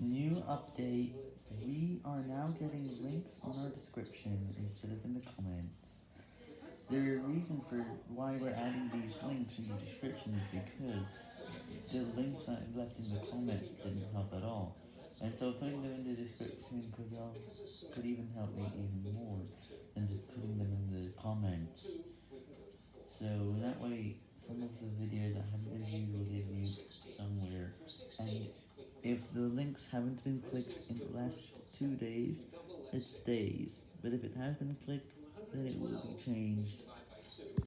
New update, we are now getting links on our description instead of in the comments. The reason for why we're adding these links in the description is because the links that I left in the comment didn't help at all. And so putting them in the description could, help, could even help me even more than just putting them in the comments. So that way, some of the videos that haven't been viewed will give you somewhere. And if the links haven't been clicked in the last two days, it stays. But if it has been clicked, then it will be changed.